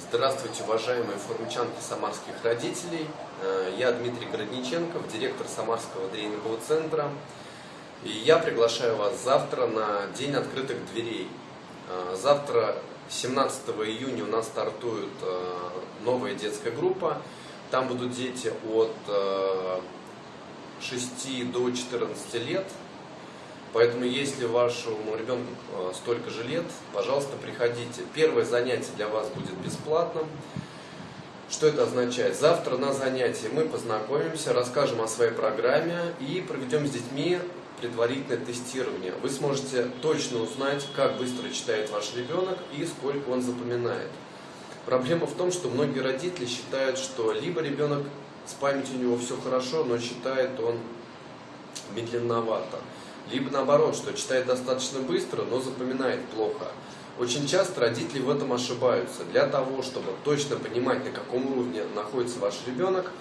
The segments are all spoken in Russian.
Здравствуйте, уважаемые форумчанки самарских родителей. Э, Я Дмитрий Городниченков, директор Самарского тренингового центра. И я приглашаю вас завтра на День открытых дверей. Э, Завтра, 17 июня, у нас стартует э, новая детская группа. Там будут дети от 6 до 14 лет. Поэтому, если вашему ребенку э, столько же лет, пожалуйста, приходите. Первое занятие для вас будет бесплатным. Что это означает? Завтра на занятии мы познакомимся, расскажем о своей программе и проведем с детьми предварительное тестирование. Вы сможете точно узнать, как быстро читает ваш ребенок и сколько он запоминает. Проблема в том, что многие родители считают, что либо ребенок с памятью у него все хорошо, но читает он медленновато либо наоборот, что читает достаточно быстро, но запоминает плохо. Очень часто родители в этом ошибаются. Для того, чтобы точно понимать, на каком уровне находится ваш ребенок,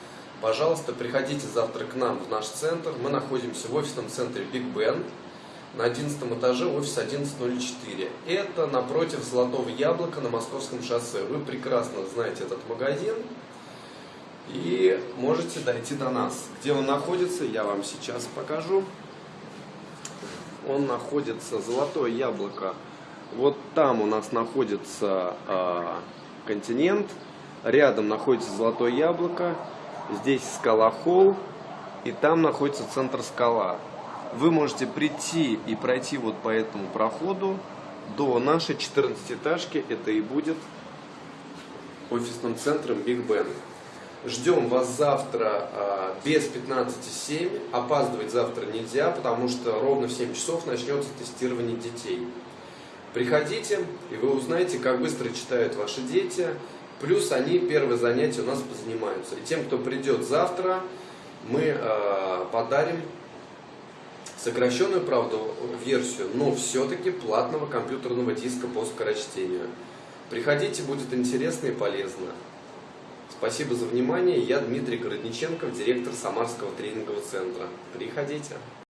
пожалуйста, приходите завтра к нам в наш центр. Мы находимся в офисном центре Big Ben на 11 этаже, офис 1104. Это напротив Золотого Яблока на Московском шоссе. Вы прекрасно знаете этот магазин и можете дойти до нас. Где он находится, я вам сейчас покажу он находится, золотое яблоко, вот там у нас находится э, континент, рядом находится золотое яблоко, здесь скала Холл, и там находится центр скала. Вы можете прийти и пройти вот по этому проходу до нашей 14-этажки, это и будет офисным центром Big Ben. Ждем вас завтра а, без 15.07. Опаздывать завтра нельзя, потому что ровно в 7 часов начнется тестирование детей. Приходите, и вы узнаете, как быстро читают ваши дети. Плюс они первое занятие у нас позанимаются. И тем, кто придет завтра, мы а, подарим сокращенную, правда, версию, но все-таки платного компьютерного диска по скорочтению. Приходите, будет интересно и полезно. Спасибо за внимание. Я Дмитрий Городниченков, директор Самарского тренингового центра. Приходите.